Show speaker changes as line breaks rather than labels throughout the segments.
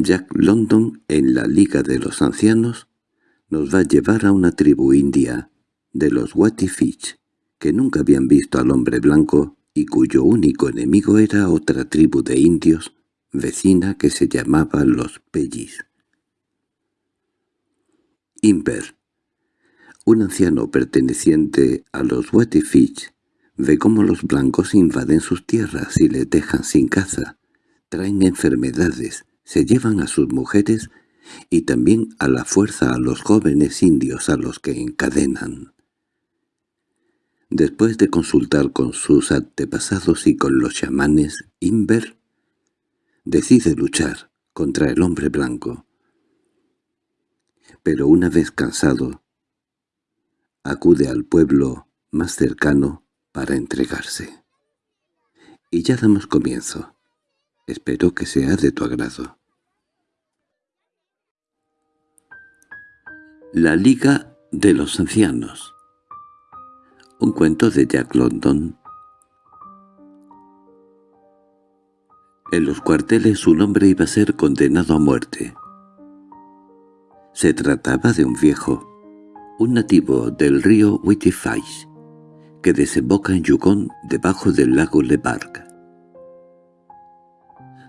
Jack London en la Liga de los Ancianos nos va a llevar a una tribu india de los Wattifich, que nunca habían visto al hombre blanco y cuyo único enemigo era otra tribu de indios vecina que se llamaba los Pellis. Imber, un anciano perteneciente a los Wattifich, ve cómo los blancos invaden sus tierras y les dejan sin caza, traen enfermedades, se llevan a sus mujeres y también a la fuerza a los jóvenes indios a los que encadenan. Después de consultar con sus antepasados y con los chamanes, Inver decide luchar contra el hombre blanco. Pero una vez cansado, acude al pueblo más cercano para entregarse. Y ya damos comienzo. Espero que sea de tu agrado. La Liga de los Ancianos Un cuento de Jack London En los cuarteles un hombre iba a ser condenado a muerte. Se trataba de un viejo, un nativo del río Wittifais, que desemboca en Yukon debajo del lago Lebark.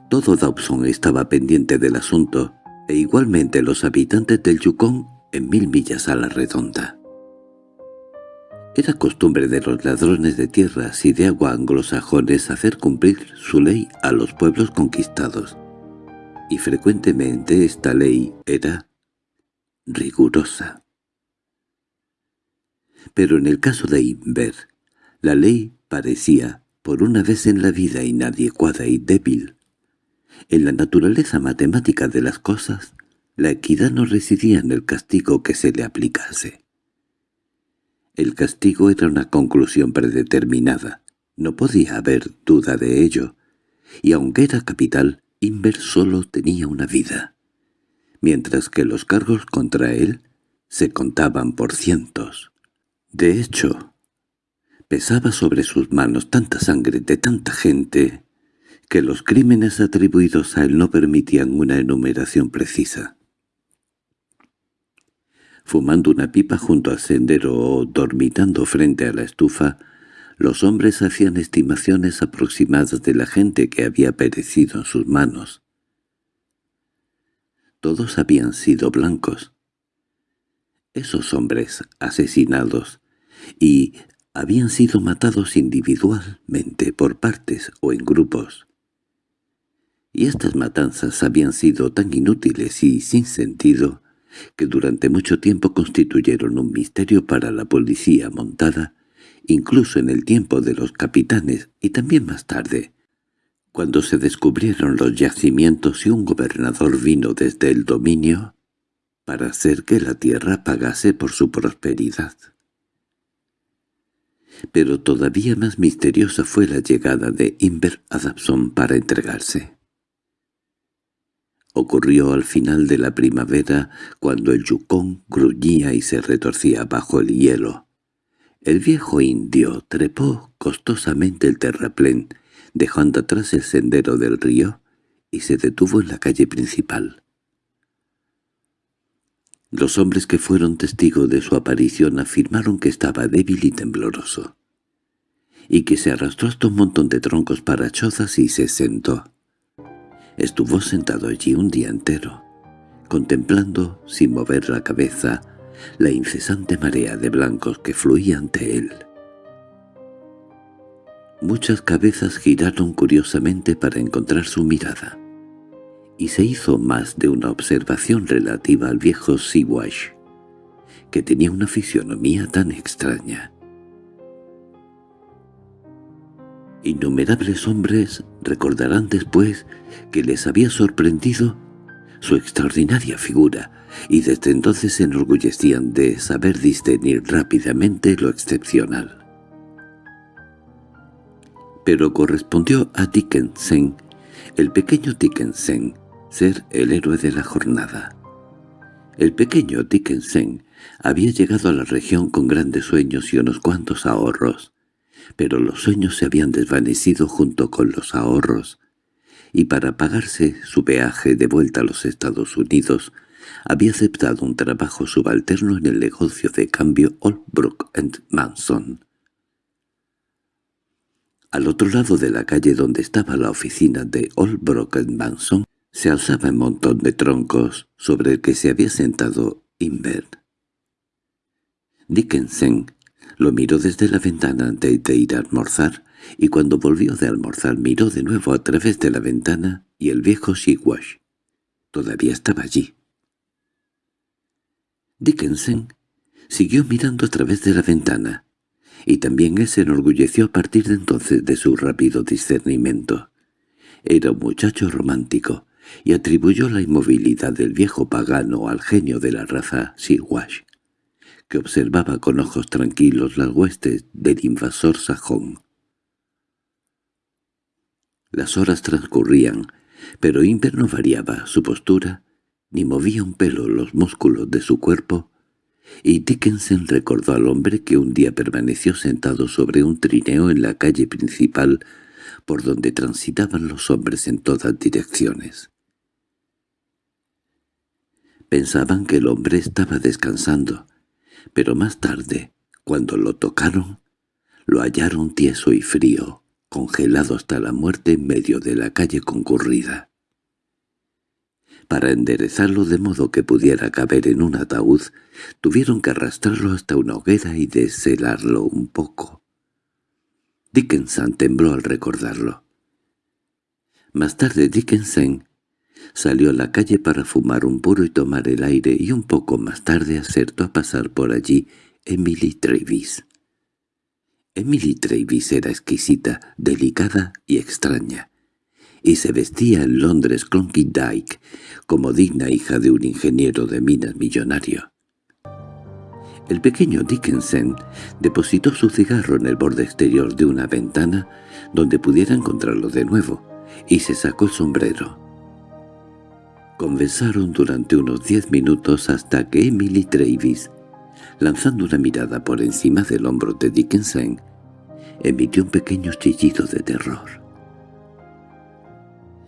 Todo Dawson estaba pendiente del asunto, e igualmente los habitantes del Yukon en mil millas a la redonda. Era costumbre de los ladrones de tierras y de agua anglosajones hacer cumplir su ley a los pueblos conquistados, y frecuentemente esta ley era rigurosa. Pero en el caso de Inver, la ley parecía, por una vez en la vida inadecuada y débil. En la naturaleza matemática de las cosas, la equidad no residía en el castigo que se le aplicase. El castigo era una conclusión predeterminada, no podía haber duda de ello, y aunque era capital, Inver solo tenía una vida, mientras que los cargos contra él se contaban por cientos. De hecho, pesaba sobre sus manos tanta sangre de tanta gente que los crímenes atribuidos a él no permitían una enumeración precisa fumando una pipa junto al sendero o dormitando frente a la estufa, los hombres hacían estimaciones aproximadas de la gente que había perecido en sus manos. Todos habían sido blancos. Esos hombres asesinados y habían sido matados individualmente por partes o en grupos. Y estas matanzas habían sido tan inútiles y sin sentido que durante mucho tiempo constituyeron un misterio para la policía montada, incluso en el tiempo de los capitanes y también más tarde, cuando se descubrieron los yacimientos y un gobernador vino desde el dominio para hacer que la tierra pagase por su prosperidad. Pero todavía más misteriosa fue la llegada de Inver Adamson para entregarse. Ocurrió al final de la primavera, cuando el yucón gruñía y se retorcía bajo el hielo. El viejo indio trepó costosamente el terraplén, dejando atrás el sendero del río, y se detuvo en la calle principal. Los hombres que fueron testigos de su aparición afirmaron que estaba débil y tembloroso, y que se arrastró hasta un montón de troncos para chozas y se sentó. Estuvo sentado allí un día entero, contemplando, sin mover la cabeza, la incesante marea de blancos que fluía ante él. Muchas cabezas giraron curiosamente para encontrar su mirada, y se hizo más de una observación relativa al viejo Siwash, que tenía una fisionomía tan extraña. Innumerables hombres recordarán después que les había sorprendido su extraordinaria figura, y desde entonces se enorgullecían de saber discernir rápidamente lo excepcional. Pero correspondió a Dickensen, el pequeño Dickensen, ser el héroe de la jornada. El pequeño Dickensen había llegado a la región con grandes sueños y unos cuantos ahorros, pero los sueños se habían desvanecido junto con los ahorros, y para pagarse su peaje de vuelta a los Estados Unidos había aceptado un trabajo subalterno en el negocio de cambio Oldbrook Manson. Al otro lado de la calle donde estaba la oficina de Oldbrook Manson se alzaba un montón de troncos sobre el que se había sentado Invert. Dickensen lo miró desde la ventana antes de ir a almorzar, y cuando volvió de almorzar miró de nuevo a través de la ventana y el viejo Sigwash todavía estaba allí. Dickensen siguió mirando a través de la ventana, y también él se enorgulleció a partir de entonces de su rápido discernimiento. Era un muchacho romántico, y atribuyó la inmovilidad del viejo pagano al genio de la raza Sigwash, que observaba con ojos tranquilos las huestes del invasor sajón. Las horas transcurrían, pero Imber no variaba su postura ni movía un pelo los músculos de su cuerpo, y Dickenson recordó al hombre que un día permaneció sentado sobre un trineo en la calle principal por donde transitaban los hombres en todas direcciones. Pensaban que el hombre estaba descansando, pero más tarde, cuando lo tocaron, lo hallaron tieso y frío, congelado hasta la muerte en medio de la calle concurrida. Para enderezarlo de modo que pudiera caber en un ataúd, tuvieron que arrastrarlo hasta una hoguera y deshelarlo un poco. Dickinson tembló al recordarlo. Más tarde Dickinson salió a la calle para fumar un puro y tomar el aire y un poco más tarde acertó a pasar por allí Emily Travis. Emily Travis era exquisita, delicada y extraña y se vestía en Londres Dyke como digna hija de un ingeniero de minas millonario. El pequeño Dickinson depositó su cigarro en el borde exterior de una ventana donde pudiera encontrarlo de nuevo, y se sacó el sombrero. Conversaron durante unos diez minutos hasta que Emily Travis, lanzando una mirada por encima del hombro de Dickinson, emitió un pequeño chillido de terror.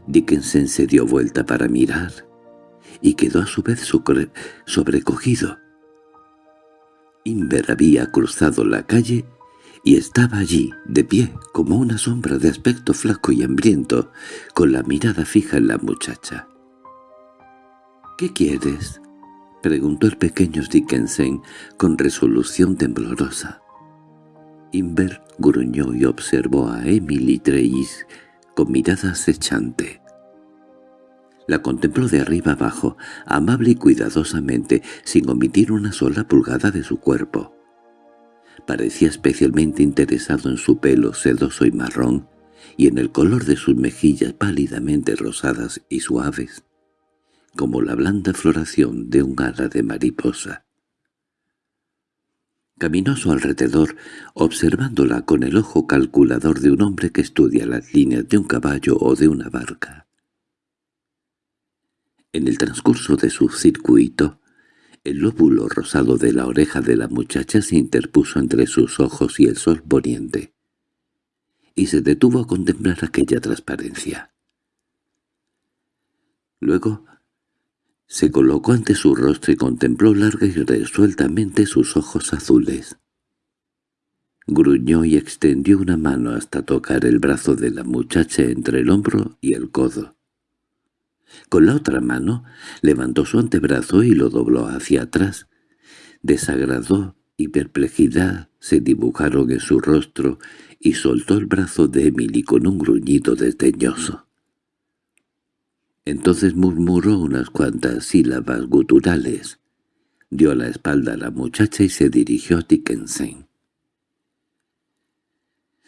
Dickinson se dio vuelta para mirar y quedó a su vez sobrecogido. Inver había cruzado la calle y estaba allí, de pie, como una sombra de aspecto flaco y hambriento, con la mirada fija en la muchacha. —¿Qué quieres? —preguntó el pequeño Dickinson con resolución temblorosa. Inver gruñó y observó a Emily Trace con mirada acechante. La contempló de arriba abajo, amable y cuidadosamente, sin omitir una sola pulgada de su cuerpo. Parecía especialmente interesado en su pelo sedoso y marrón, y en el color de sus mejillas pálidamente rosadas y suaves, como la blanda floración de un ala de mariposa. Caminó su alrededor, observándola con el ojo calculador de un hombre que estudia las líneas de un caballo o de una barca. En el transcurso de su circuito, el lóbulo rosado de la oreja de la muchacha se interpuso entre sus ojos y el sol poniente, y se detuvo a contemplar aquella transparencia. Luego se colocó ante su rostro y contempló larga y resueltamente sus ojos azules. Gruñó y extendió una mano hasta tocar el brazo de la muchacha entre el hombro y el codo. Con la otra mano levantó su antebrazo y lo dobló hacia atrás. Desagrado y perplejidad se dibujaron en su rostro y soltó el brazo de Emily con un gruñido desdeñoso. Entonces murmuró unas cuantas sílabas guturales, dio la espalda a la muchacha y se dirigió a Dickensen.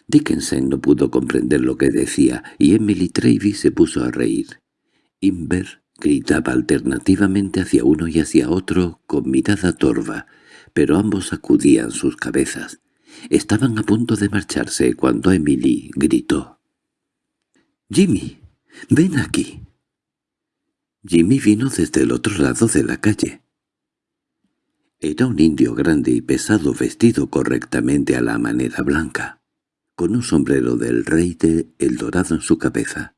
Dickensen no pudo comprender lo que decía, y Emily Travis se puso a reír. Inver gritaba alternativamente hacia uno y hacia otro con mirada torva, pero ambos sacudían sus cabezas. Estaban a punto de marcharse cuando Emily gritó. «¡Jimmy, ven aquí!» Jimmy vino desde el otro lado de la calle. Era un indio grande y pesado vestido correctamente a la manera blanca, con un sombrero del rey de El Dorado en su cabeza.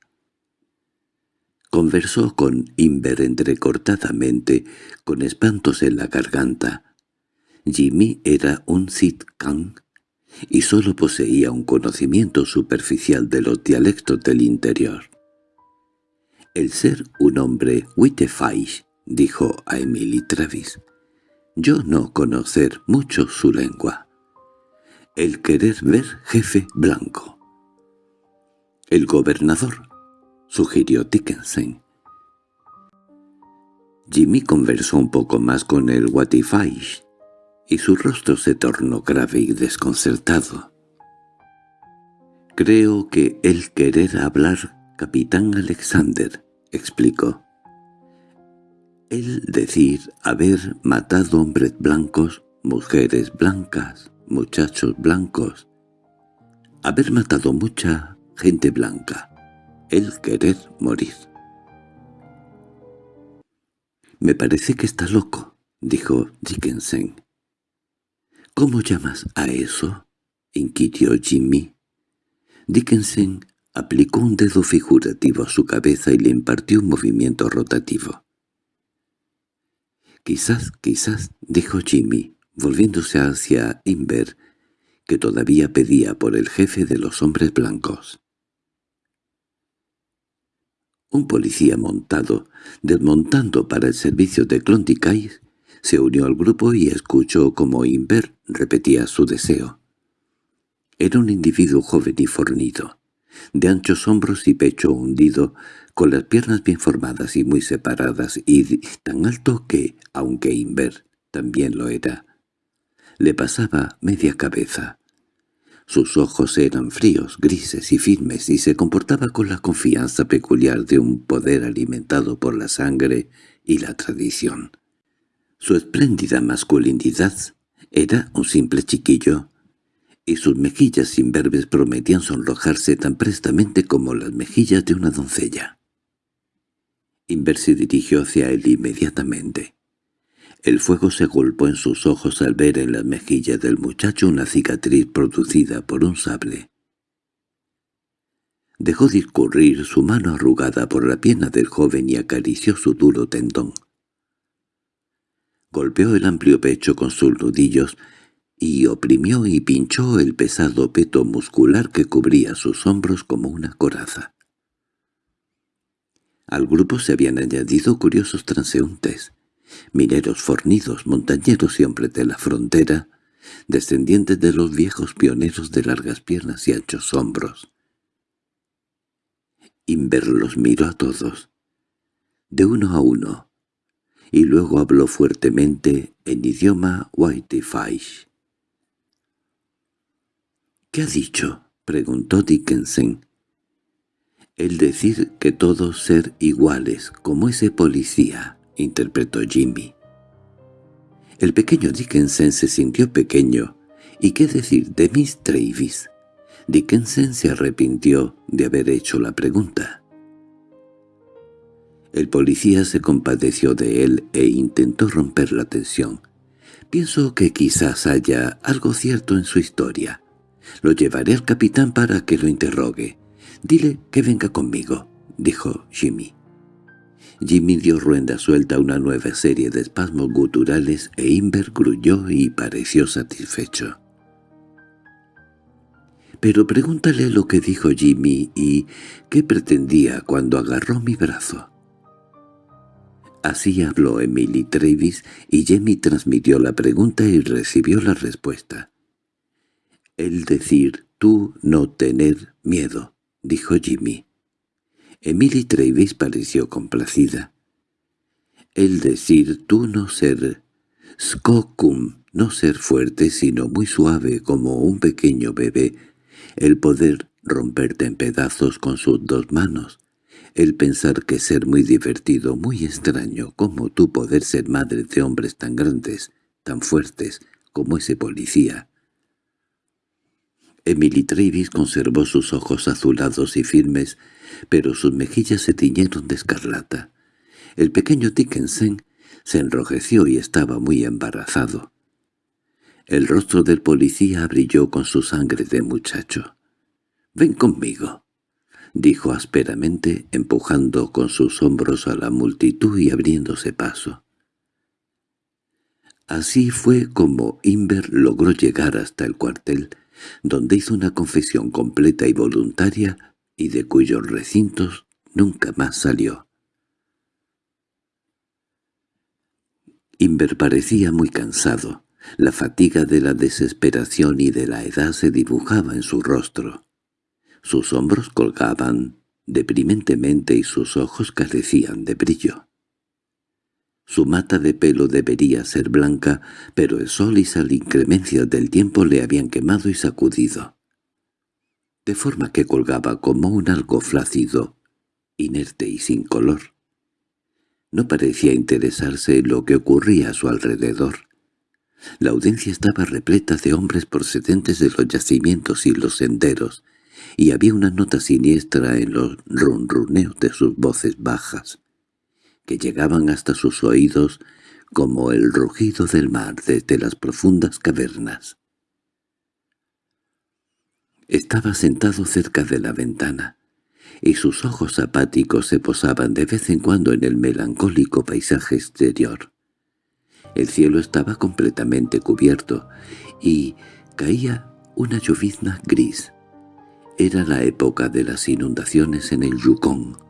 Conversó con Inver entrecortadamente, con espantos en la garganta. Jimmy era un Kang y sólo poseía un conocimiento superficial de los dialectos del interior. El ser un hombre Wittefeisch, dijo a Emily Travis. Yo no conocer mucho su lengua. El querer ver jefe blanco. El gobernador, sugirió Dickinson. Jimmy conversó un poco más con el Watifaish, y su rostro se tornó grave y desconcertado. «Creo que el querer hablar, capitán Alexander», explicó. «El decir haber matado hombres blancos, mujeres blancas, muchachos blancos, haber matado mucha gente blanca, el querer morir». «Me parece que está loco», dijo Dickinson. —¿Cómo llamas a eso? —inquirió Jimmy. Dickinson aplicó un dedo figurativo a su cabeza y le impartió un movimiento rotativo. —Quizás, quizás —dijo Jimmy, volviéndose hacia Inver, que todavía pedía por el jefe de los hombres blancos. Un policía montado, desmontando para el servicio de Clonticais, se unió al grupo y escuchó como Inver repetía su deseo. Era un individuo joven y fornido, de anchos hombros y pecho hundido, con las piernas bien formadas y muy separadas, y tan alto que, aunque Inver también lo era, le pasaba media cabeza. Sus ojos eran fríos, grises y firmes, y se comportaba con la confianza peculiar de un poder alimentado por la sangre y la tradición. Su espléndida masculinidad era un simple chiquillo, y sus mejillas imberbes prometían sonrojarse tan prestamente como las mejillas de una doncella. Inver se dirigió hacia él inmediatamente. El fuego se golpeó en sus ojos al ver en las mejillas del muchacho una cicatriz producida por un sable. Dejó discurrir su mano arrugada por la pierna del joven y acarició su duro tendón. Golpeó el amplio pecho con sus nudillos y oprimió y pinchó el pesado peto muscular que cubría sus hombros como una coraza. Al grupo se habían añadido curiosos transeúntes, mineros fornidos, montañeros y hombres de la frontera, descendientes de los viejos pioneros de largas piernas y anchos hombros. Inver los miró a todos, de uno a uno, y luego habló fuertemente en idioma Whitefaish. —¿Qué ha dicho? —preguntó Dickinson. —El decir que todos ser iguales, como ese policía —interpretó Jimmy. El pequeño Dickinson se sintió pequeño. ¿Y qué decir de Miss Travis? Dickinson se arrepintió de haber hecho la pregunta. El policía se compadeció de él e intentó romper la tensión. «Pienso que quizás haya algo cierto en su historia. Lo llevaré al capitán para que lo interrogue. Dile que venga conmigo», dijo Jimmy. Jimmy dio ruenda suelta a una nueva serie de espasmos guturales e Inver gruñó y pareció satisfecho. «Pero pregúntale lo que dijo Jimmy y qué pretendía cuando agarró mi brazo». Así habló Emily Travis y Jamie transmitió la pregunta y recibió la respuesta. «El decir tú no tener miedo», dijo Jimmy. Emily Travis pareció complacida. «El decir tú no ser skokum, no ser fuerte sino muy suave como un pequeño bebé, el poder romperte en pedazos con sus dos manos, el pensar que ser muy divertido, muy extraño, como tú poder ser madre de hombres tan grandes, tan fuertes, como ese policía. Emily Travis conservó sus ojos azulados y firmes, pero sus mejillas se tiñeron de escarlata. El pequeño Dickinson se enrojeció y estaba muy embarazado. El rostro del policía brilló con su sangre de muchacho. «Ven conmigo», dijo ásperamente, empujando con sus hombros a la multitud y abriéndose paso. Así fue como Inver logró llegar hasta el cuartel, donde hizo una confesión completa y voluntaria y de cuyos recintos nunca más salió. Inver parecía muy cansado. La fatiga de la desesperación y de la edad se dibujaba en su rostro. Sus hombros colgaban deprimentemente y sus ojos carecían de brillo. Su mata de pelo debería ser blanca, pero el sol y las inclemencias del tiempo le habían quemado y sacudido. De forma que colgaba como un algo flácido, inerte y sin color. No parecía interesarse en lo que ocurría a su alrededor. La audiencia estaba repleta de hombres procedentes de los yacimientos y los senderos, y había una nota siniestra en los ronroneos de sus voces bajas que llegaban hasta sus oídos como el rugido del mar desde las profundas cavernas. Estaba sentado cerca de la ventana, y sus ojos apáticos se posaban de vez en cuando en el melancólico paisaje exterior. El cielo estaba completamente cubierto, y caía una llovizna gris. Era la época de las inundaciones en el Yukon.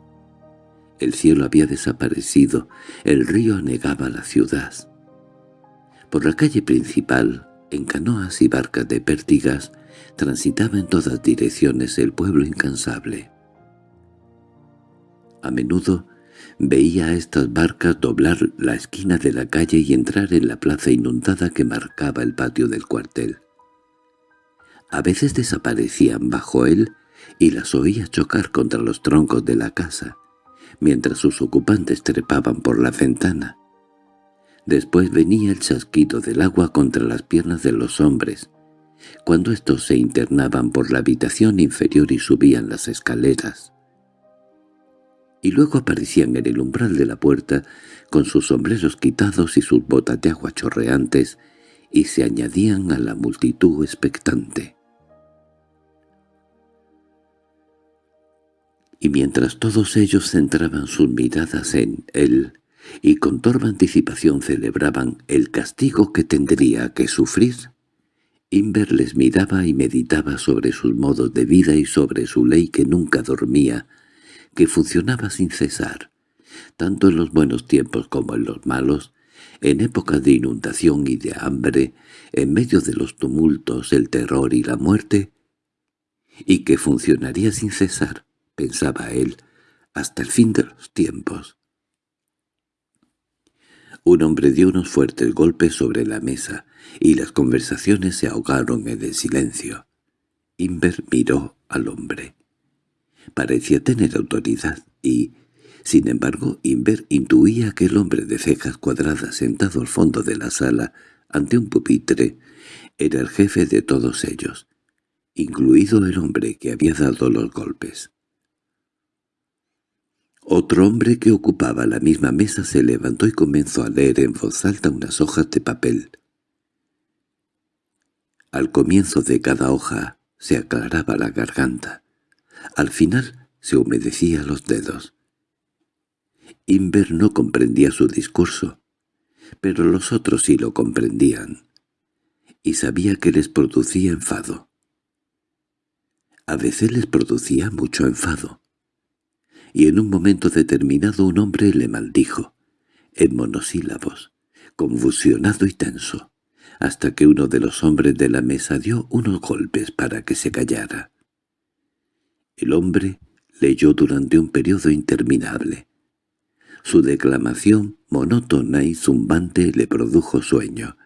El cielo había desaparecido, el río anegaba la ciudad. Por la calle principal, en canoas y barcas de pértigas, transitaba en todas direcciones el pueblo incansable. A menudo veía a estas barcas doblar la esquina de la calle y entrar en la plaza inundada que marcaba el patio del cuartel. A veces desaparecían bajo él y las oía chocar contra los troncos de la casa, mientras sus ocupantes trepaban por la ventana. Después venía el chasquido del agua contra las piernas de los hombres, cuando éstos se internaban por la habitación inferior y subían las escaleras. Y luego aparecían en el umbral de la puerta con sus sombreros quitados y sus botas de agua chorreantes, y se añadían a la multitud expectante. Y mientras todos ellos centraban sus miradas en él y con torva anticipación celebraban el castigo que tendría que sufrir, Inver les miraba y meditaba sobre sus modos de vida y sobre su ley que nunca dormía, que funcionaba sin cesar, tanto en los buenos tiempos como en los malos, en épocas de inundación y de hambre, en medio de los tumultos, el terror y la muerte, y que funcionaría sin cesar, pensaba él, hasta el fin de los tiempos. Un hombre dio unos fuertes golpes sobre la mesa, y las conversaciones se ahogaron en el silencio. Inver miró al hombre. Parecía tener autoridad, y, sin embargo, Inver intuía que el hombre de cejas cuadradas sentado al fondo de la sala, ante un pupitre, era el jefe de todos ellos, incluido el hombre que había dado los golpes. Otro hombre que ocupaba la misma mesa se levantó y comenzó a leer en voz alta unas hojas de papel. Al comienzo de cada hoja se aclaraba la garganta. Al final se humedecía los dedos. Inver no comprendía su discurso, pero los otros sí lo comprendían, y sabía que les producía enfado. A veces les producía mucho enfado y en un momento determinado un hombre le maldijo, en monosílabos, convulsionado y tenso, hasta que uno de los hombres de la mesa dio unos golpes para que se callara. El hombre leyó durante un periodo interminable. Su declamación monótona y zumbante le produjo sueño.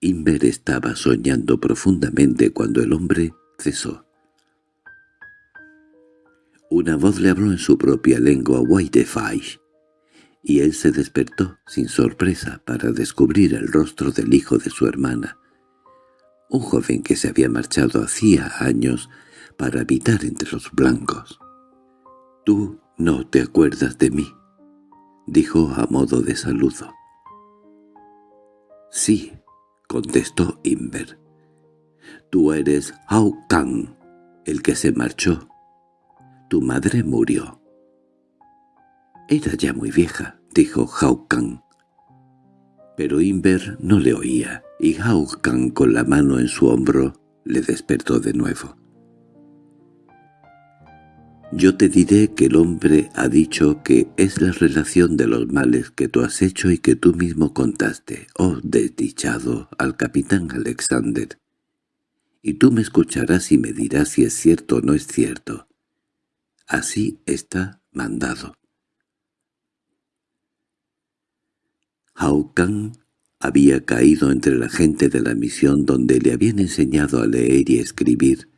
Inver estaba soñando profundamente cuando el hombre cesó. Una voz le habló en su propia lengua Whitefire, y él se despertó sin sorpresa para descubrir el rostro del hijo de su hermana, un joven que se había marchado hacía años para habitar entre los blancos. «Tú no te acuerdas de mí», dijo a modo de saludo. «Sí», contestó Inver. «Tú eres Hao Kang, el que se marchó. Tu madre murió. Era ya muy vieja, dijo Hao Kang. Pero Inver no le oía, y Hao Kang con la mano en su hombro le despertó de nuevo. Yo te diré que el hombre ha dicho que es la relación de los males que tú has hecho y que tú mismo contaste, oh desdichado, al capitán Alexander. Y tú me escucharás y me dirás si es cierto o no es cierto. Así está mandado. Hao había caído entre la gente de la misión donde le habían enseñado a leer y escribir,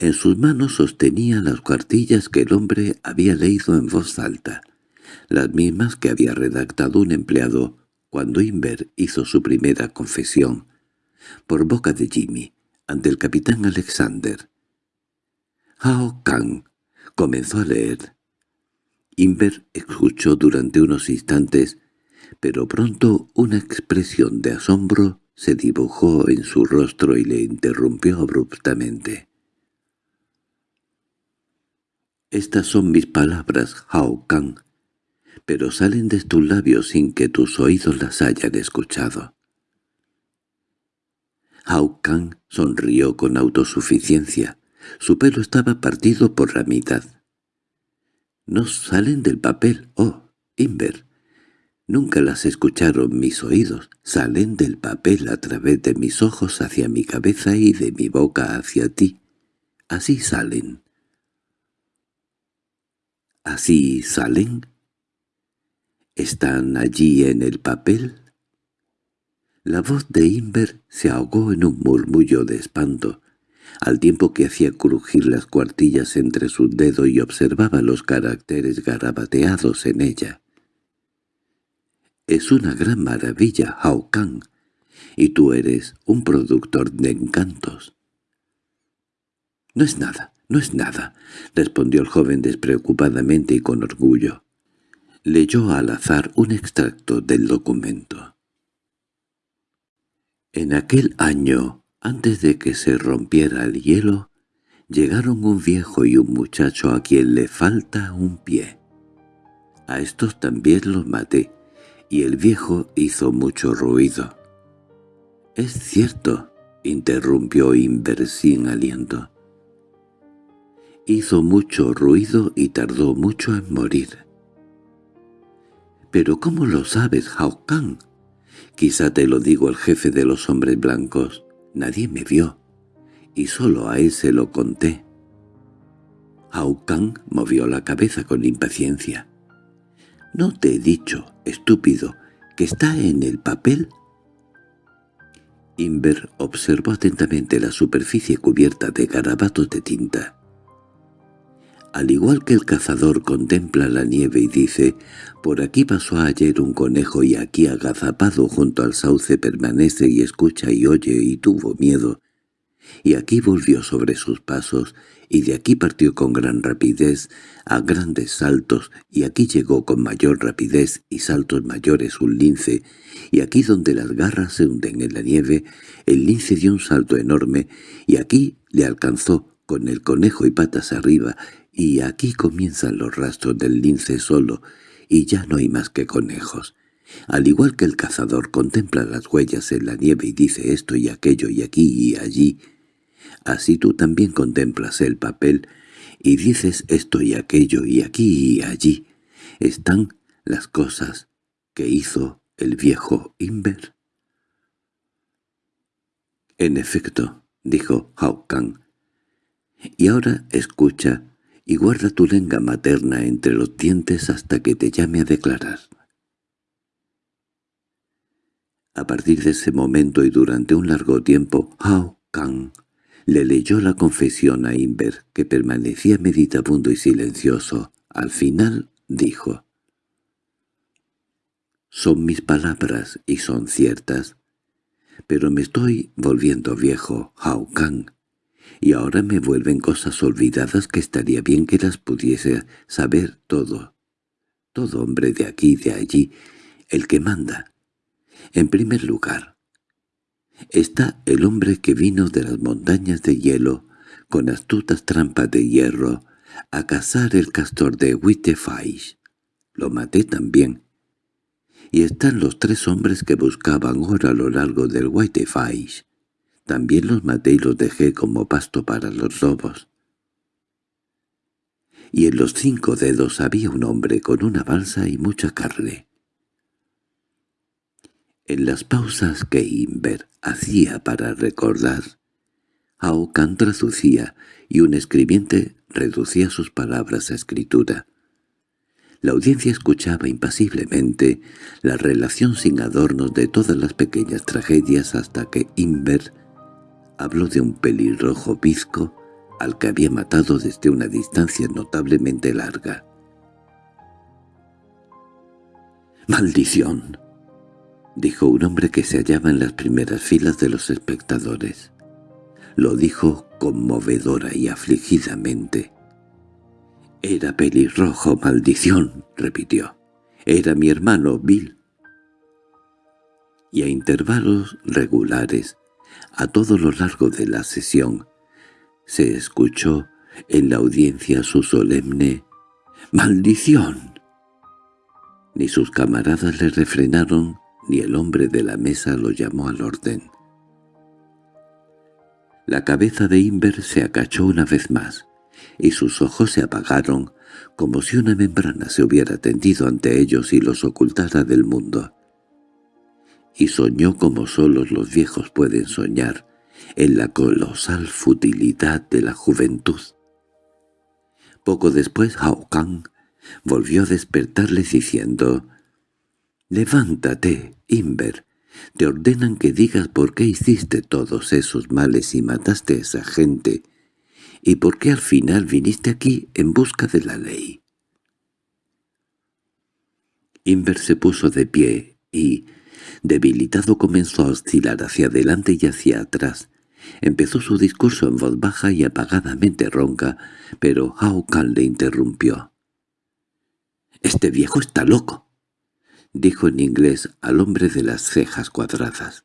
en sus manos sostenía las cuartillas que el hombre había leído en voz alta, las mismas que había redactado un empleado cuando Inver hizo su primera confesión, por boca de Jimmy, ante el capitán Alexander. Hao Kang comenzó a leer. Inver escuchó durante unos instantes, pero pronto una expresión de asombro se dibujó en su rostro y le interrumpió abruptamente. Estas son mis palabras, Hao Kang, pero salen de tus labios sin que tus oídos las hayan escuchado. Hao Kang sonrió con autosuficiencia. Su pelo estaba partido por la mitad. «No salen del papel, oh, Inver. Nunca las escucharon mis oídos. Salen del papel a través de mis ojos hacia mi cabeza y de mi boca hacia ti. Así salen». ¿Así salen? ¿Están allí en el papel? La voz de Inver se ahogó en un murmullo de espanto, al tiempo que hacía crujir las cuartillas entre sus dedos y observaba los caracteres garabateados en ella. «Es una gran maravilla, Hao Kang, y tú eres un productor de encantos». «No es nada, —No es nada —respondió el joven despreocupadamente y con orgullo. Leyó al azar un extracto del documento. En aquel año, antes de que se rompiera el hielo, llegaron un viejo y un muchacho a quien le falta un pie. A estos también los maté, y el viejo hizo mucho ruido. —Es cierto —interrumpió Inver sin aliento. Hizo mucho ruido y tardó mucho en morir. —¿Pero cómo lo sabes, Hao Kang? Quizá te lo digo el jefe de los hombres blancos. Nadie me vio, y solo a él se lo conté. Kang movió la cabeza con impaciencia. —¿No te he dicho, estúpido, que está en el papel? Inver observó atentamente la superficie cubierta de garabatos de tinta. Al igual que el cazador contempla la nieve y dice, «Por aquí pasó ayer un conejo y aquí agazapado junto al sauce permanece y escucha y oye y tuvo miedo, y aquí volvió sobre sus pasos, y de aquí partió con gran rapidez, a grandes saltos, y aquí llegó con mayor rapidez y saltos mayores un lince, y aquí donde las garras se hunden en la nieve, el lince dio un salto enorme, y aquí le alcanzó con el conejo y patas arriba, y aquí comienzan los rastros del lince solo, y ya no hay más que conejos. Al igual que el cazador contempla las huellas en la nieve y dice esto y aquello y aquí y allí, así tú también contemplas el papel y dices esto y aquello y aquí y allí. Están las cosas que hizo el viejo Inver. En efecto, dijo Hao Kang, y ahora escucha y guarda tu lengua materna entre los dientes hasta que te llame a declarar. A partir de ese momento y durante un largo tiempo, Hao Kang le leyó la confesión a Inver, que permanecía meditabundo y silencioso. Al final dijo, «Son mis palabras y son ciertas, pero me estoy volviendo viejo, Hao Kang y ahora me vuelven cosas olvidadas que estaría bien que las pudiese saber todo. Todo hombre de aquí y de allí, el que manda. En primer lugar, está el hombre que vino de las montañas de hielo, con astutas trampas de hierro, a cazar el castor de Wittefaisch. Lo maté también. Y están los tres hombres que buscaban oro a lo largo del Wittefaisch. También los maté y los dejé como pasto para los lobos. Y en los cinco dedos había un hombre con una balsa y mucha carne. En las pausas que Inver hacía para recordar, Aokan traducía y un escribiente reducía sus palabras a escritura. La audiencia escuchaba impasiblemente la relación sin adornos de todas las pequeñas tragedias hasta que Inver habló de un pelirrojo bizco al que había matado desde una distancia notablemente larga. «¡Maldición!» dijo un hombre que se hallaba en las primeras filas de los espectadores. Lo dijo conmovedora y afligidamente. «Era pelirrojo, maldición», repitió. «Era mi hermano Bill». Y a intervalos regulares, a todo lo largo de la sesión, se escuchó en la audiencia su solemne «¡Maldición!». Ni sus camaradas le refrenaron, ni el hombre de la mesa lo llamó al orden. La cabeza de Inver se acachó una vez más, y sus ojos se apagaron como si una membrana se hubiera tendido ante ellos y los ocultara del mundo. Y soñó como solos los viejos pueden soñar, en la colosal futilidad de la juventud. Poco después Hao Kang volvió a despertarle diciendo «Levántate, Inver, te ordenan que digas por qué hiciste todos esos males y mataste a esa gente, y por qué al final viniste aquí en busca de la ley». Inver se puso de pie y, debilitado, comenzó a oscilar hacia adelante y hacia atrás. Empezó su discurso en voz baja y apagadamente ronca, pero Hao Kan le interrumpió. «Este viejo está loco», dijo en inglés al hombre de las cejas cuadradas.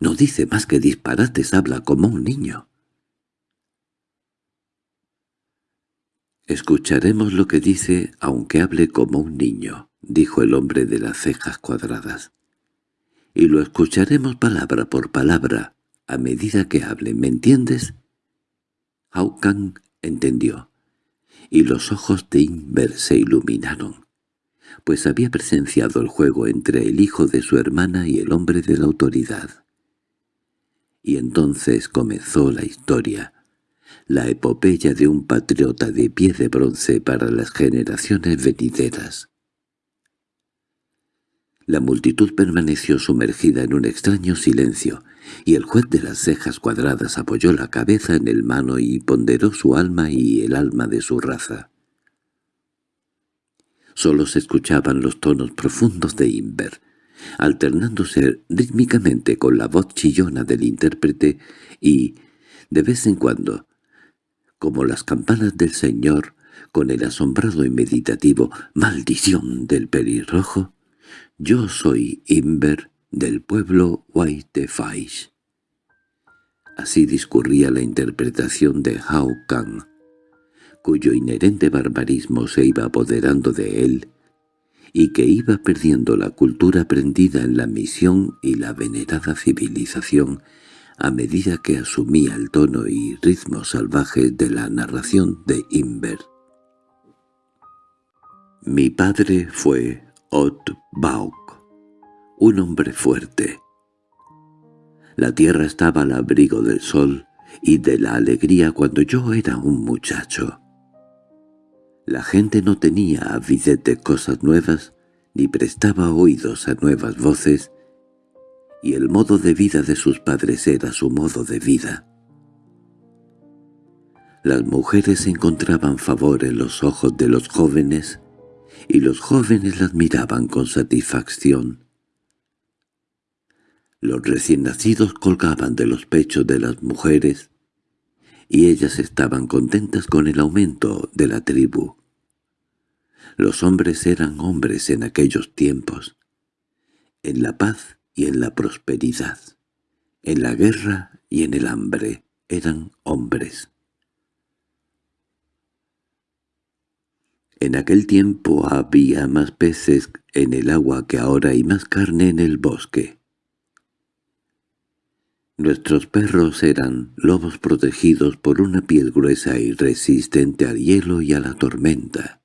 «No dice más que disparates, habla como un niño». «Escucharemos lo que dice, aunque hable como un niño», dijo el hombre de las cejas cuadradas. «Y lo escucharemos palabra por palabra, a medida que hable, ¿me entiendes?» Kang entendió, y los ojos de Inver se iluminaron, pues había presenciado el juego entre el hijo de su hermana y el hombre de la autoridad. Y entonces comenzó la historia, la epopeya de un patriota de pie de bronce para las generaciones venideras. La multitud permaneció sumergida en un extraño silencio, y el juez de las cejas cuadradas apoyó la cabeza en el mano y ponderó su alma y el alma de su raza. Solo se escuchaban los tonos profundos de Inver, alternándose rítmicamente con la voz chillona del intérprete y, de vez en cuando, como las campanas del Señor, con el asombrado y meditativo «maldición del pelirrojo», «yo soy Inver del pueblo Whitefaish». Así discurría la interpretación de Hao Kang, cuyo inherente barbarismo se iba apoderando de él y que iba perdiendo la cultura aprendida en la misión y la venerada civilización a medida que asumía el tono y ritmo salvaje de la narración de Inver. Mi padre fue Ot Bauk, un hombre fuerte. La tierra estaba al abrigo del sol y de la alegría cuando yo era un muchacho. La gente no tenía avidez de cosas nuevas, ni prestaba oídos a nuevas voces, y el modo de vida de sus padres era su modo de vida. Las mujeres encontraban favor en los ojos de los jóvenes, y los jóvenes las miraban con satisfacción. Los recién nacidos colgaban de los pechos de las mujeres, y ellas estaban contentas con el aumento de la tribu. Los hombres eran hombres en aquellos tiempos, en la paz y en la prosperidad. En la guerra y en el hambre eran hombres. En aquel tiempo había más peces en el agua que ahora y más carne en el bosque. Nuestros perros eran lobos protegidos por una piel gruesa y resistente al hielo y a la tormenta.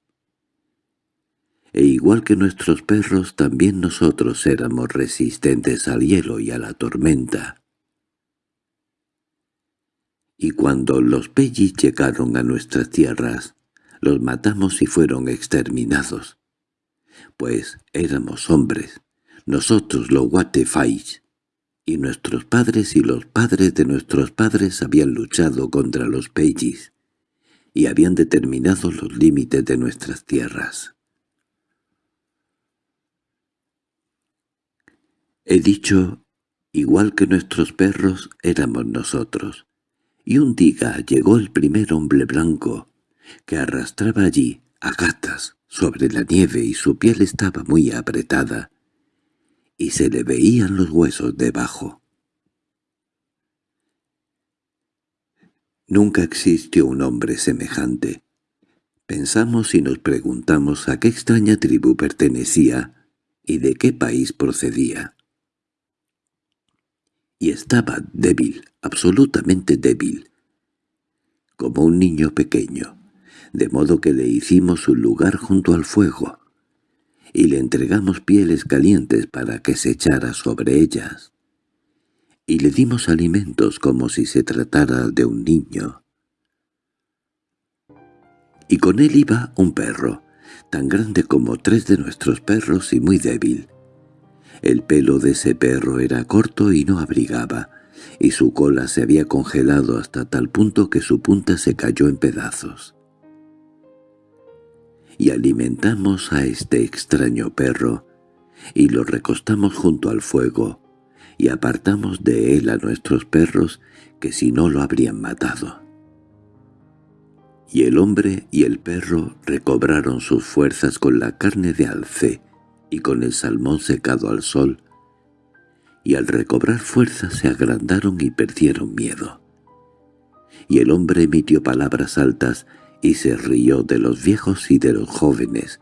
E igual que nuestros perros, también nosotros éramos resistentes al hielo y a la tormenta. Y cuando los Pellis llegaron a nuestras tierras, los matamos y fueron exterminados. Pues éramos hombres, nosotros los Guatefais, y nuestros padres y los padres de nuestros padres habían luchado contra los Pellis y habían determinado los límites de nuestras tierras. He dicho, igual que nuestros perros, éramos nosotros, y un día llegó el primer hombre blanco, que arrastraba allí a gatas sobre la nieve y su piel estaba muy apretada, y se le veían los huesos debajo. Nunca existió un hombre semejante. Pensamos y nos preguntamos a qué extraña tribu pertenecía y de qué país procedía. Y estaba débil, absolutamente débil, como un niño pequeño, de modo que le hicimos un lugar junto al fuego, y le entregamos pieles calientes para que se echara sobre ellas. Y le dimos alimentos como si se tratara de un niño. Y con él iba un perro, tan grande como tres de nuestros perros y muy débil. El pelo de ese perro era corto y no abrigaba, y su cola se había congelado hasta tal punto que su punta se cayó en pedazos y alimentamos a este extraño perro, y lo recostamos junto al fuego, y apartamos de él a nuestros perros que si no lo habrían matado. Y el hombre y el perro recobraron sus fuerzas con la carne de alce y con el salmón secado al sol, y al recobrar fuerzas se agrandaron y perdieron miedo. Y el hombre emitió palabras altas y se rió de los viejos y de los jóvenes,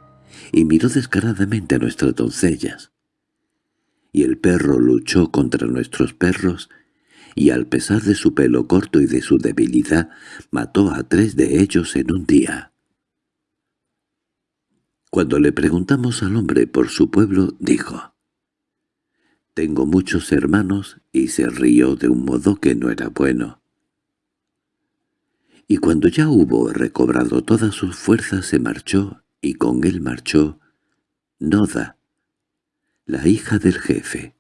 y miró descaradamente a nuestras doncellas. Y el perro luchó contra nuestros perros, y al pesar de su pelo corto y de su debilidad, mató a tres de ellos en un día. Cuando le preguntamos al hombre por su pueblo, dijo, «Tengo muchos hermanos», y se rió de un modo que no era bueno y cuando ya hubo recobrado todas sus fuerzas se marchó, y con él marchó Noda, la hija del jefe.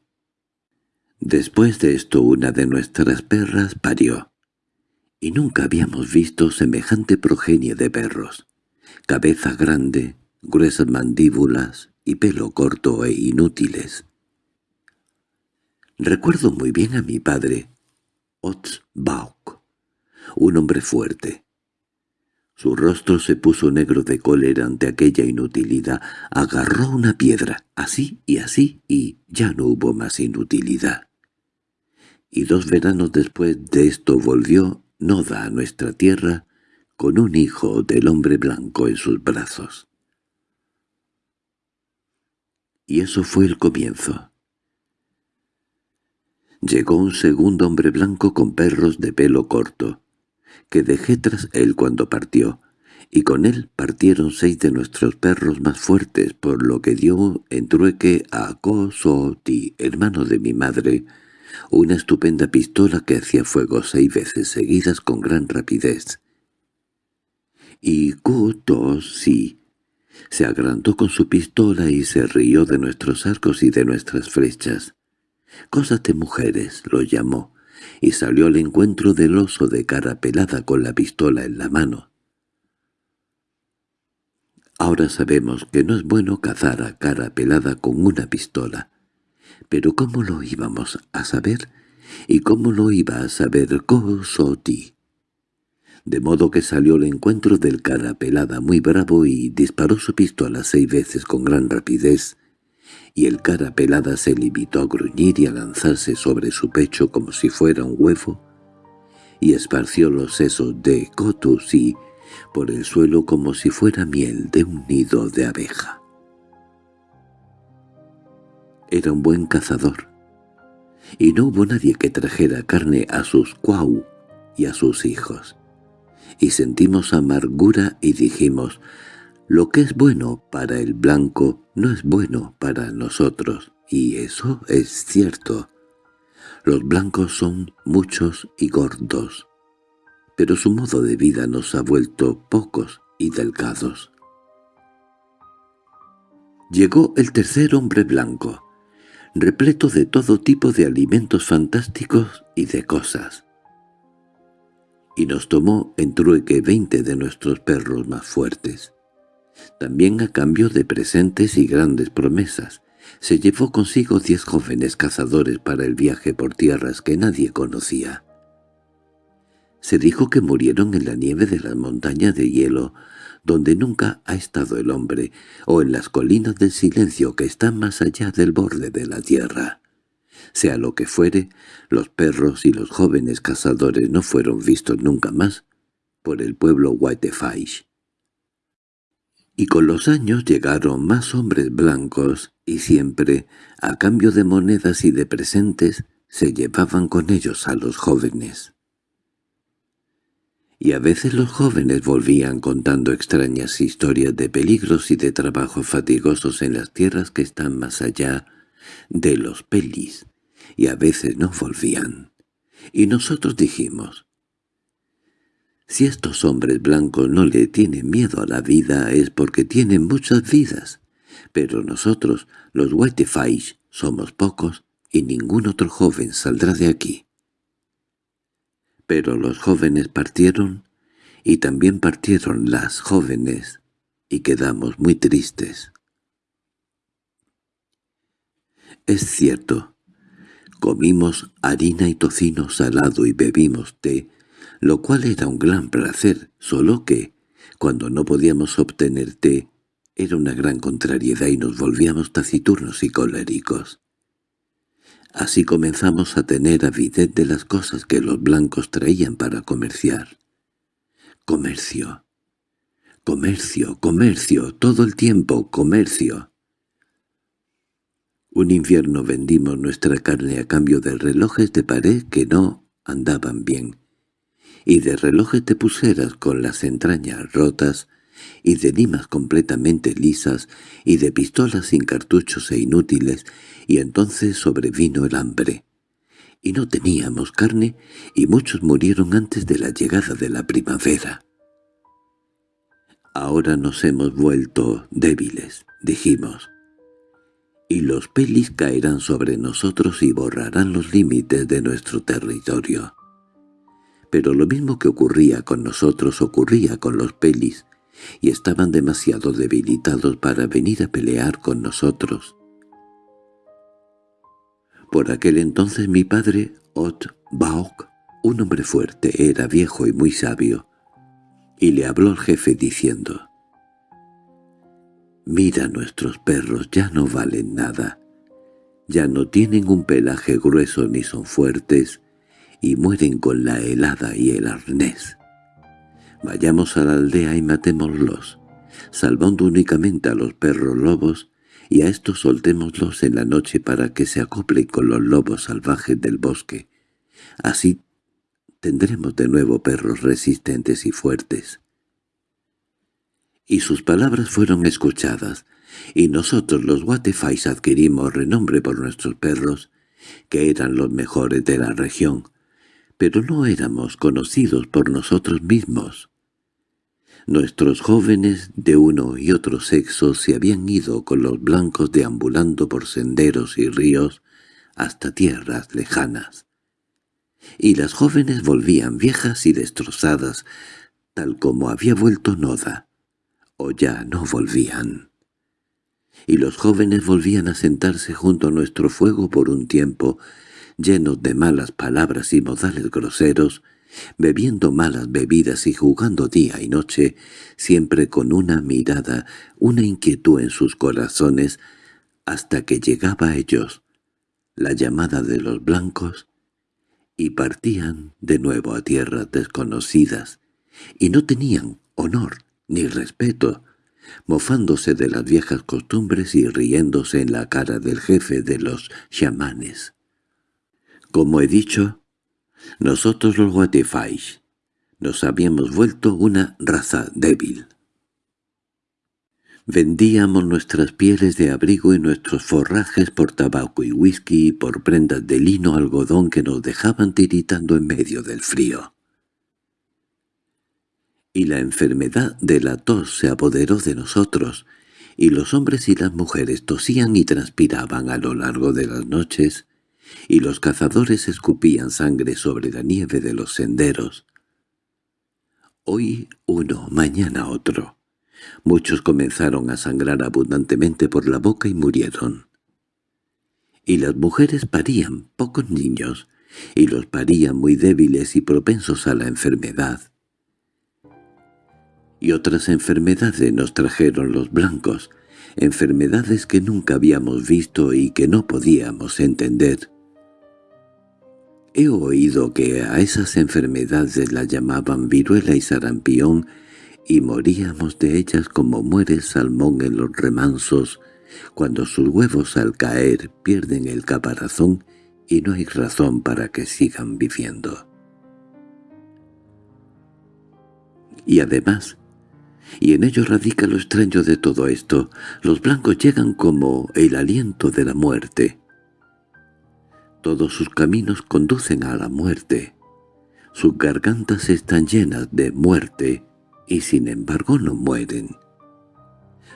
Después de esto una de nuestras perras parió, y nunca habíamos visto semejante progenie de perros, cabeza grande, gruesas mandíbulas y pelo corto e inútiles. Recuerdo muy bien a mi padre, Otzbauk, un hombre fuerte. Su rostro se puso negro de cólera ante aquella inutilidad. Agarró una piedra, así y así, y ya no hubo más inutilidad. Y dos veranos después de esto volvió Noda a nuestra tierra con un hijo del hombre blanco en sus brazos. Y eso fue el comienzo. Llegó un segundo hombre blanco con perros de pelo corto que dejé tras él cuando partió, y con él partieron seis de nuestros perros más fuertes, por lo que dio en trueque a Kosoti, hermano de mi madre, una estupenda pistola que hacía fuego seis veces seguidas con gran rapidez. Y Kutosi se agrandó con su pistola y se rió de nuestros arcos y de nuestras flechas. «Cosas de mujeres», lo llamó, y salió al encuentro del oso de cara pelada con la pistola en la mano. Ahora sabemos que no es bueno cazar a cara pelada con una pistola. Pero ¿cómo lo íbamos a saber? ¿Y cómo lo iba a saber Kosoti? De modo que salió al encuentro del cara pelada muy bravo y disparó su pistola seis veces con gran rapidez, y el cara pelada se limitó a gruñir y a lanzarse sobre su pecho como si fuera un huevo, y esparció los sesos de Kotusi por el suelo como si fuera miel de un nido de abeja. Era un buen cazador, y no hubo nadie que trajera carne a sus cuau y a sus hijos. Y sentimos amargura y dijimos, lo que es bueno para el blanco no es bueno para nosotros, y eso es cierto. Los blancos son muchos y gordos, pero su modo de vida nos ha vuelto pocos y delgados. Llegó el tercer hombre blanco, repleto de todo tipo de alimentos fantásticos y de cosas. Y nos tomó en trueque veinte de nuestros perros más fuertes. También a cambio de presentes y grandes promesas, se llevó consigo diez jóvenes cazadores para el viaje por tierras que nadie conocía. Se dijo que murieron en la nieve de las montañas de hielo, donde nunca ha estado el hombre, o en las colinas del silencio que están más allá del borde de la tierra. Sea lo que fuere, los perros y los jóvenes cazadores no fueron vistos nunca más por el pueblo Whitefish. Y con los años llegaron más hombres blancos y siempre, a cambio de monedas y de presentes, se llevaban con ellos a los jóvenes y a veces los jóvenes volvían contando extrañas historias de peligros y de trabajos fatigosos en las tierras que están más allá de los pelis, y a veces no volvían. Y nosotros dijimos, si estos hombres blancos no le tienen miedo a la vida es porque tienen muchas vidas, pero nosotros, los Whitefish, somos pocos y ningún otro joven saldrá de aquí. Pero los jóvenes partieron, y también partieron las jóvenes, y quedamos muy tristes. Es cierto, comimos harina y tocino salado y bebimos té, lo cual era un gran placer, solo que, cuando no podíamos obtener té, era una gran contrariedad y nos volvíamos taciturnos y coléricos. Así comenzamos a tener avidez de las cosas que los blancos traían para comerciar. Comercio. Comercio, comercio, todo el tiempo, comercio. Un invierno vendimos nuestra carne a cambio de relojes de pared que no andaban bien, y de relojes de pulseras con las entrañas rotas, y de dimas completamente lisas, y de pistolas sin cartuchos e inútiles, y entonces sobrevino el hambre. Y no teníamos carne, y muchos murieron antes de la llegada de la primavera. Ahora nos hemos vuelto débiles, dijimos, y los pelis caerán sobre nosotros y borrarán los límites de nuestro territorio. Pero lo mismo que ocurría con nosotros ocurría con los pelis, y estaban demasiado debilitados para venir a pelear con nosotros. Por aquel entonces mi padre, Ot Baok, un hombre fuerte, era viejo y muy sabio, y le habló al jefe diciendo, «Mira nuestros perros, ya no valen nada, ya no tienen un pelaje grueso ni son fuertes, y mueren con la helada y el arnés. Vayamos a la aldea y matémoslos, salvando únicamente a los perros lobos, y a estos soltémoslos en la noche para que se acoplen con los lobos salvajes del bosque. Así tendremos de nuevo perros resistentes y fuertes. Y sus palabras fueron escuchadas, y nosotros los Guatefais adquirimos renombre por nuestros perros, que eran los mejores de la región, pero no éramos conocidos por nosotros mismos. Nuestros jóvenes de uno y otro sexo se habían ido con los blancos deambulando por senderos y ríos hasta tierras lejanas. Y las jóvenes volvían viejas y destrozadas, tal como había vuelto Noda, o ya no volvían. Y los jóvenes volvían a sentarse junto a nuestro fuego por un tiempo, llenos de malas palabras y modales groseros, bebiendo malas bebidas y jugando día y noche, siempre con una mirada, una inquietud en sus corazones, hasta que llegaba a ellos la llamada de los blancos, y partían de nuevo a tierras desconocidas, y no tenían honor ni respeto, mofándose de las viejas costumbres y riéndose en la cara del jefe de los chamanes. Como he dicho, nosotros los Watifais nos habíamos vuelto una raza débil. Vendíamos nuestras pieles de abrigo y nuestros forrajes por tabaco y whisky y por prendas de lino algodón que nos dejaban tiritando en medio del frío y la enfermedad de la tos se apoderó de nosotros, y los hombres y las mujeres tosían y transpiraban a lo largo de las noches, y los cazadores escupían sangre sobre la nieve de los senderos. Hoy uno, mañana otro. Muchos comenzaron a sangrar abundantemente por la boca y murieron. Y las mujeres parían pocos niños, y los parían muy débiles y propensos a la enfermedad y otras enfermedades nos trajeron los blancos, enfermedades que nunca habíamos visto y que no podíamos entender. He oído que a esas enfermedades las llamaban viruela y sarampión y moríamos de ellas como muere el salmón en los remansos, cuando sus huevos al caer pierden el caparazón y no hay razón para que sigan viviendo. Y además, y en ello radica lo extraño de todo esto. Los blancos llegan como el aliento de la muerte. Todos sus caminos conducen a la muerte. Sus gargantas están llenas de muerte, y sin embargo no mueren.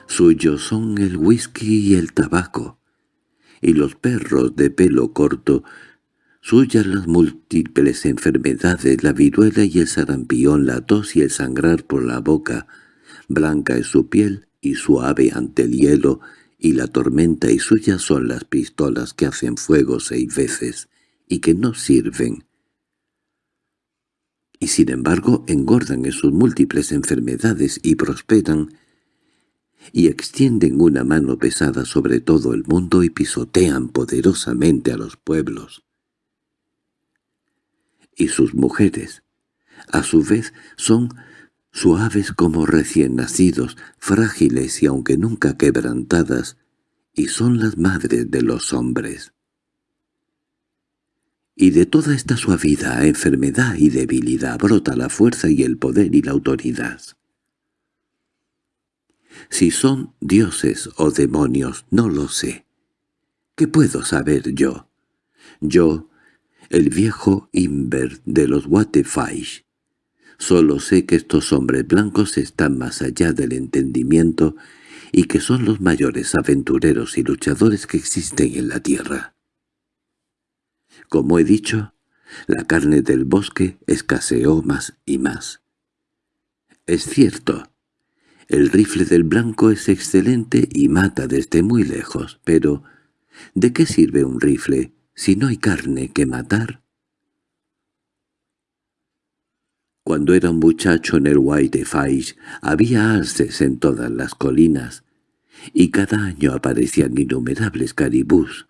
Suyos son el whisky y el tabaco, y los perros de pelo corto, suyas las múltiples enfermedades, la viruela y el sarampión, la tos y el sangrar por la boca, Blanca es su piel y suave ante el hielo, y la tormenta y suya son las pistolas que hacen fuego seis veces y que no sirven. Y sin embargo engordan en sus múltiples enfermedades y prosperan, y extienden una mano pesada sobre todo el mundo y pisotean poderosamente a los pueblos. Y sus mujeres, a su vez, son suaves como recién nacidos, frágiles y aunque nunca quebrantadas, y son las madres de los hombres. Y de toda esta suavidad, enfermedad y debilidad brota la fuerza y el poder y la autoridad. Si son dioses o demonios, no lo sé. ¿Qué puedo saber yo? Yo, el viejo Inver de los Watefaish, Solo sé que estos hombres blancos están más allá del entendimiento y que son los mayores aventureros y luchadores que existen en la tierra. Como he dicho, la carne del bosque escaseó más y más. Es cierto, el rifle del blanco es excelente y mata desde muy lejos, pero ¿de qué sirve un rifle si no hay carne que matar? Cuando era un muchacho en el White Faish había alces en todas las colinas, y cada año aparecían innumerables caribús.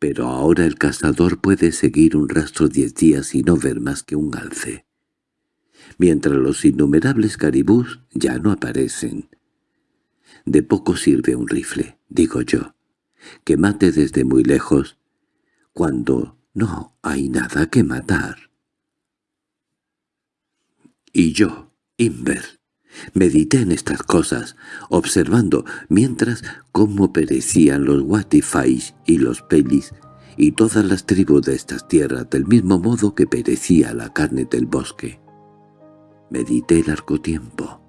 Pero ahora el cazador puede seguir un rastro diez días y no ver más que un alce. Mientras los innumerables caribús ya no aparecen. De poco sirve un rifle, digo yo, que mate desde muy lejos, cuando no hay nada que matar. Y yo, Inver, medité en estas cosas, observando mientras cómo perecían los Watifais y los Pelis y todas las tribus de estas tierras del mismo modo que perecía la carne del bosque. Medité largo tiempo.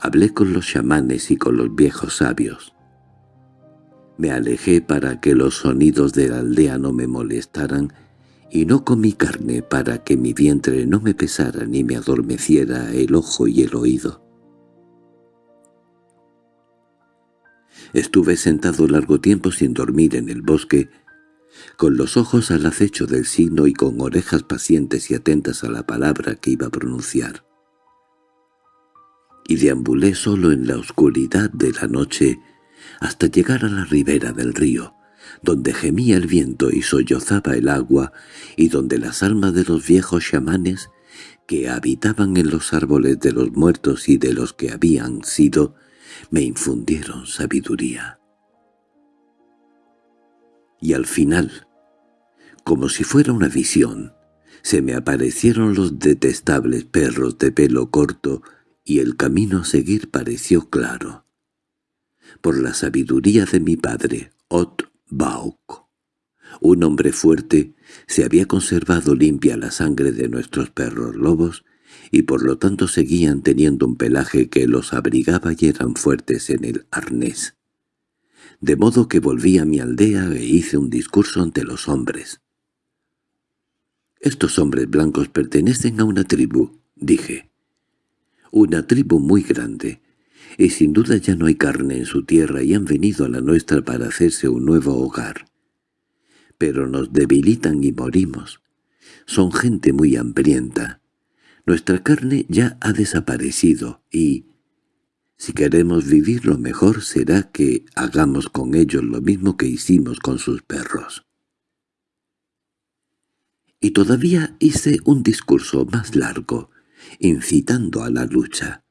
Hablé con los chamanes y con los viejos sabios. Me alejé para que los sonidos de la aldea no me molestaran y no comí carne para que mi vientre no me pesara ni me adormeciera el ojo y el oído. Estuve sentado largo tiempo sin dormir en el bosque, con los ojos al acecho del signo y con orejas pacientes y atentas a la palabra que iba a pronunciar. Y deambulé solo en la oscuridad de la noche hasta llegar a la ribera del río, donde gemía el viento y sollozaba el agua, y donde las almas de los viejos chamanes que habitaban en los árboles de los muertos y de los que habían sido, me infundieron sabiduría. Y al final, como si fuera una visión, se me aparecieron los detestables perros de pelo corto y el camino a seguir pareció claro. Por la sabiduría de mi padre, Ot Bauk, un hombre fuerte, se había conservado limpia la sangre de nuestros perros lobos y por lo tanto seguían teniendo un pelaje que los abrigaba y eran fuertes en el arnés. De modo que volví a mi aldea e hice un discurso ante los hombres. «Estos hombres blancos pertenecen a una tribu», dije. «Una tribu muy grande, y sin duda ya no hay carne en su tierra y han venido a la nuestra para hacerse un nuevo hogar pero nos debilitan y morimos. Son gente muy hambrienta. Nuestra carne ya ha desaparecido y, si queremos vivir lo mejor será que hagamos con ellos lo mismo que hicimos con sus perros. Y todavía hice un discurso más largo, incitando a la lucha.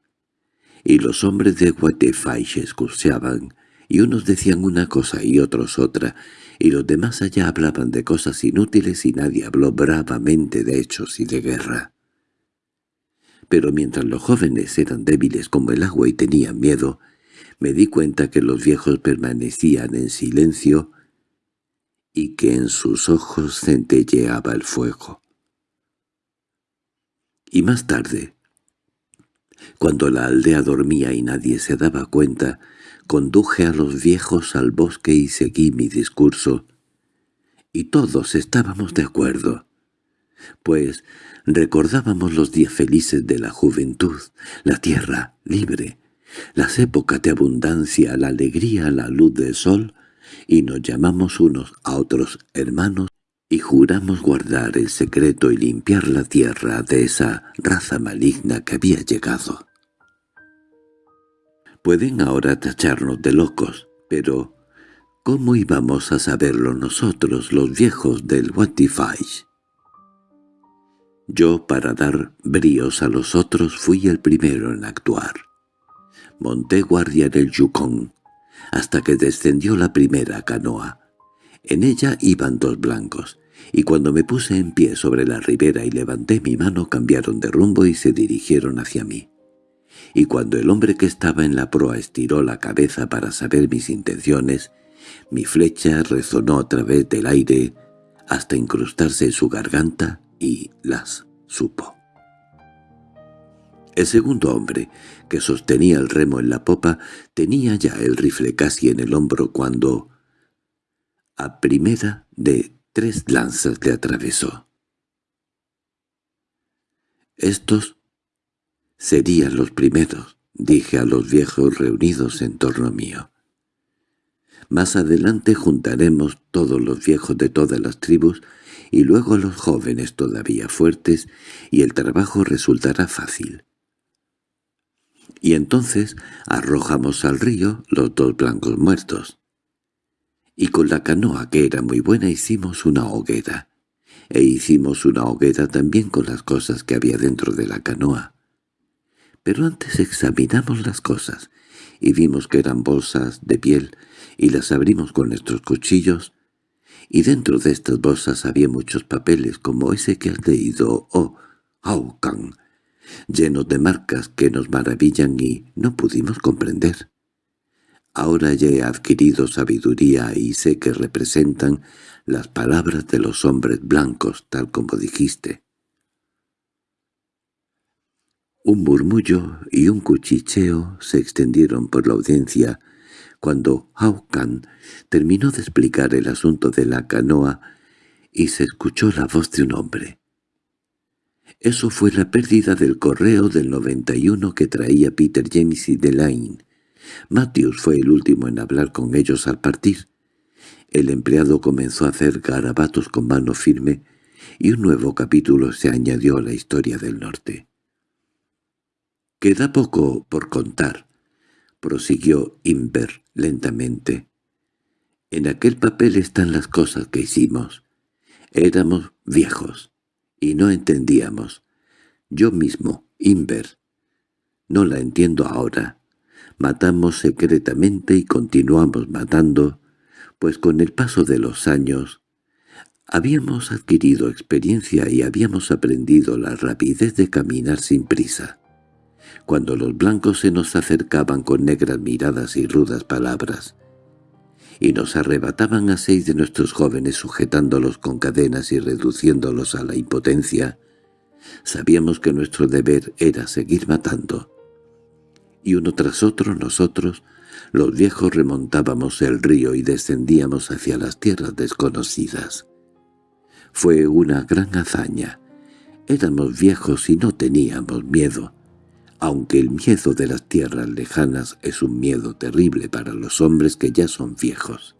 Y los hombres de se escuchaban, y unos decían una cosa y otros otra, y los demás allá hablaban de cosas inútiles y nadie habló bravamente de hechos y de guerra. Pero mientras los jóvenes eran débiles como el agua y tenían miedo, me di cuenta que los viejos permanecían en silencio y que en sus ojos centelleaba el fuego. Y más tarde, cuando la aldea dormía y nadie se daba cuenta, Conduje a los viejos al bosque y seguí mi discurso. Y todos estábamos de acuerdo, pues recordábamos los días felices de la juventud, la tierra libre, las épocas de abundancia, la alegría, la luz del sol, y nos llamamos unos a otros hermanos y juramos guardar el secreto y limpiar la tierra de esa raza maligna que había llegado. Pueden ahora tacharnos de locos, pero ¿cómo íbamos a saberlo nosotros, los viejos del Watify? Yo, para dar bríos a los otros, fui el primero en actuar. Monté guardia en el Yukon, hasta que descendió la primera canoa. En ella iban dos blancos, y cuando me puse en pie sobre la ribera y levanté mi mano cambiaron de rumbo y se dirigieron hacia mí y cuando el hombre que estaba en la proa estiró la cabeza para saber mis intenciones, mi flecha resonó a través del aire hasta incrustarse en su garganta y las supo. El segundo hombre, que sostenía el remo en la popa, tenía ya el rifle casi en el hombro cuando, a primera de tres lanzas le atravesó. Estos Serían los primeros, dije a los viejos reunidos en torno mío. Más adelante juntaremos todos los viejos de todas las tribus y luego los jóvenes todavía fuertes y el trabajo resultará fácil. Y entonces arrojamos al río los dos blancos muertos. Y con la canoa, que era muy buena, hicimos una hoguera. E hicimos una hoguera también con las cosas que había dentro de la canoa. Pero antes examinamos las cosas y vimos que eran bolsas de piel y las abrimos con nuestros cuchillos y dentro de estas bolsas había muchos papeles como ese que has leído, oh, Aucan, llenos de marcas que nos maravillan y no pudimos comprender. Ahora ya he adquirido sabiduría y sé que representan las palabras de los hombres blancos, tal como dijiste. Un murmullo y un cuchicheo se extendieron por la audiencia cuando Haukan terminó de explicar el asunto de la canoa y se escuchó la voz de un hombre. Eso fue la pérdida del correo del 91 que traía Peter James y Delaine. Matthews fue el último en hablar con ellos al partir. El empleado comenzó a hacer garabatos con mano firme y un nuevo capítulo se añadió a la historia del norte. «Queda poco por contar», prosiguió Inver lentamente. «En aquel papel están las cosas que hicimos. Éramos viejos y no entendíamos. Yo mismo, Inver. No la entiendo ahora. Matamos secretamente y continuamos matando, pues con el paso de los años habíamos adquirido experiencia y habíamos aprendido la rapidez de caminar sin prisa. Cuando los blancos se nos acercaban con negras miradas y rudas palabras, y nos arrebataban a seis de nuestros jóvenes sujetándolos con cadenas y reduciéndolos a la impotencia, sabíamos que nuestro deber era seguir matando. Y uno tras otro nosotros, los viejos remontábamos el río y descendíamos hacia las tierras desconocidas. Fue una gran hazaña. Éramos viejos y no teníamos miedo aunque el miedo de las tierras lejanas es un miedo terrible para los hombres que ya son viejos.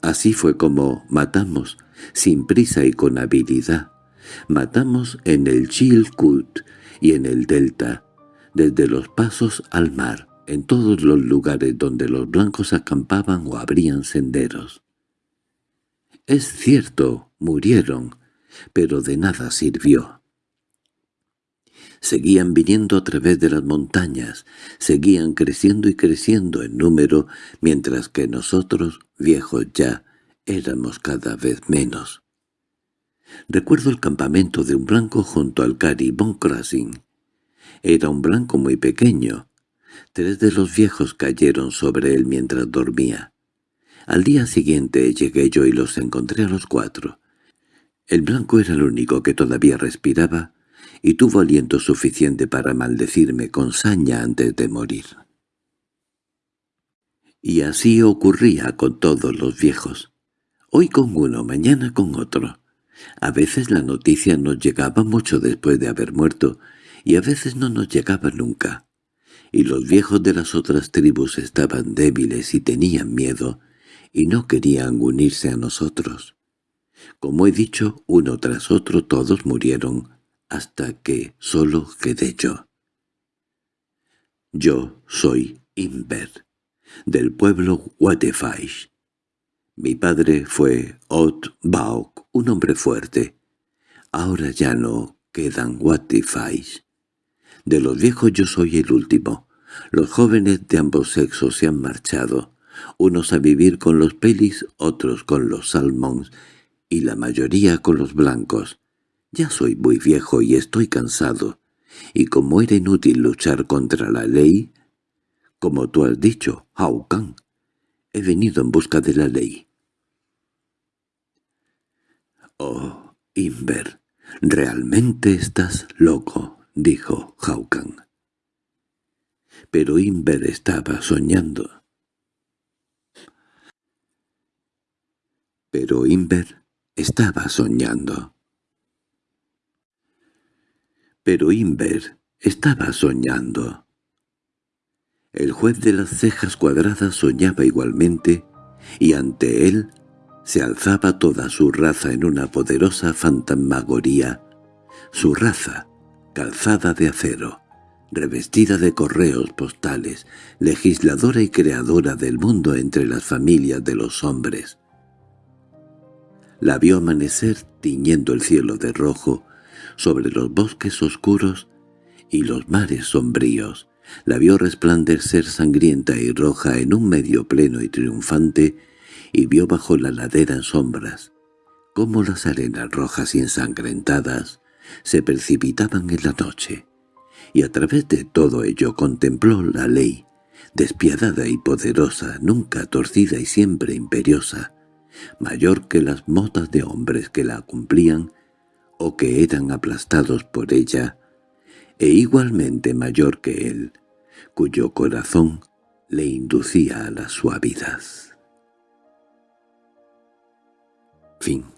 Así fue como matamos, sin prisa y con habilidad. Matamos en el Chilcut y en el Delta, desde los pasos al mar, en todos los lugares donde los blancos acampaban o abrían senderos. Es cierto, murieron, pero de nada sirvió. Seguían viniendo a través de las montañas, seguían creciendo y creciendo en número, mientras que nosotros, viejos ya, éramos cada vez menos. Recuerdo el campamento de un blanco junto al Caribon Crossing. Era un blanco muy pequeño. Tres de los viejos cayeron sobre él mientras dormía. Al día siguiente llegué yo y los encontré a los cuatro. El blanco era el único que todavía respiraba, y tuvo aliento suficiente para maldecirme con saña antes de morir. Y así ocurría con todos los viejos. Hoy con uno, mañana con otro. A veces la noticia nos llegaba mucho después de haber muerto, y a veces no nos llegaba nunca. Y los viejos de las otras tribus estaban débiles y tenían miedo, y no querían unirse a nosotros. Como he dicho, uno tras otro todos murieron, hasta que solo quedé yo. Yo soy Inver, del pueblo Watefaish. Mi padre fue Ot Baok, un hombre fuerte. Ahora ya no quedan Watefaish. De los viejos yo soy el último. Los jóvenes de ambos sexos se han marchado, unos a vivir con los pelis, otros con los salmons, y la mayoría con los blancos. Ya soy muy viejo y estoy cansado, y como era inútil luchar contra la ley, como tú has dicho, Haukan, he venido en busca de la ley. Oh, Inver, realmente estás loco, dijo Haukan. Pero Inver estaba soñando. Pero Inver estaba soñando. Pero Inver estaba soñando. El juez de las cejas cuadradas soñaba igualmente, y ante él se alzaba toda su raza en una poderosa fantasmagoría, su raza, calzada de acero, revestida de correos postales, legisladora y creadora del mundo entre las familias de los hombres. La vio amanecer tiñendo el cielo de rojo, sobre los bosques oscuros y los mares sombríos. La vio resplandecer sangrienta y roja en un medio pleno y triunfante, y vio bajo la ladera en sombras, cómo las arenas rojas y ensangrentadas se precipitaban en la noche, y a través de todo ello contempló la ley, despiadada y poderosa, nunca torcida y siempre imperiosa, mayor que las motas de hombres que la cumplían o que eran aplastados por ella, e igualmente mayor que él, cuyo corazón le inducía a la suavidad. Fin